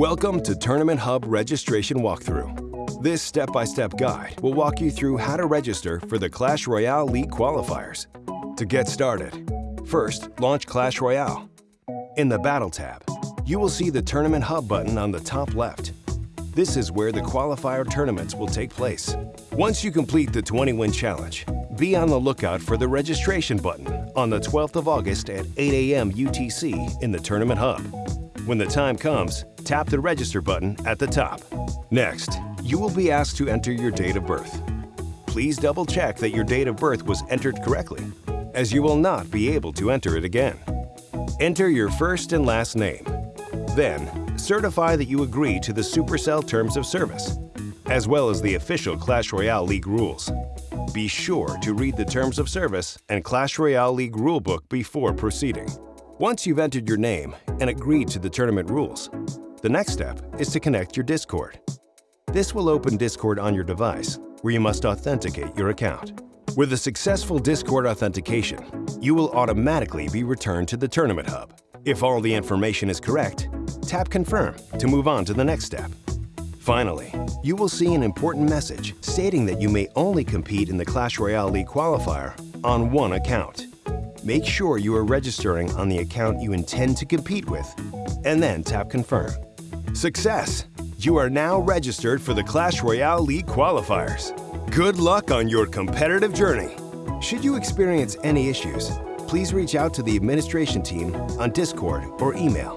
Welcome to Tournament Hub Registration Walkthrough. This step-by-step guide will walk you through how to register for the Clash Royale League qualifiers. To get started, first launch Clash Royale. In the Battle tab, you will see the Tournament Hub button on the top left. This is where the qualifier tournaments will take place. Once you complete the 20-win challenge, be on the lookout for the registration button on the 12th of August at 8 a.m. UTC in the Tournament Hub. When the time comes, tap the register button at the top. Next, you will be asked to enter your date of birth. Please double check that your date of birth was entered correctly, as you will not be able to enter it again. Enter your first and last name. Then, certify that you agree to the Supercell Terms of Service, as well as the official Clash Royale League rules. Be sure to read the Terms of Service and Clash Royale League rulebook before proceeding. Once you've entered your name and agreed to the tournament rules, the next step is to connect your Discord. This will open Discord on your device, where you must authenticate your account. With a successful Discord authentication, you will automatically be returned to the Tournament Hub. If all the information is correct, tap Confirm to move on to the next step. Finally, you will see an important message stating that you may only compete in the Clash Royale League qualifier on one account. Make sure you are registering on the account you intend to compete with, and then tap Confirm. Success! You are now registered for the Clash Royale League qualifiers. Good luck on your competitive journey. Should you experience any issues, please reach out to the administration team on Discord or email.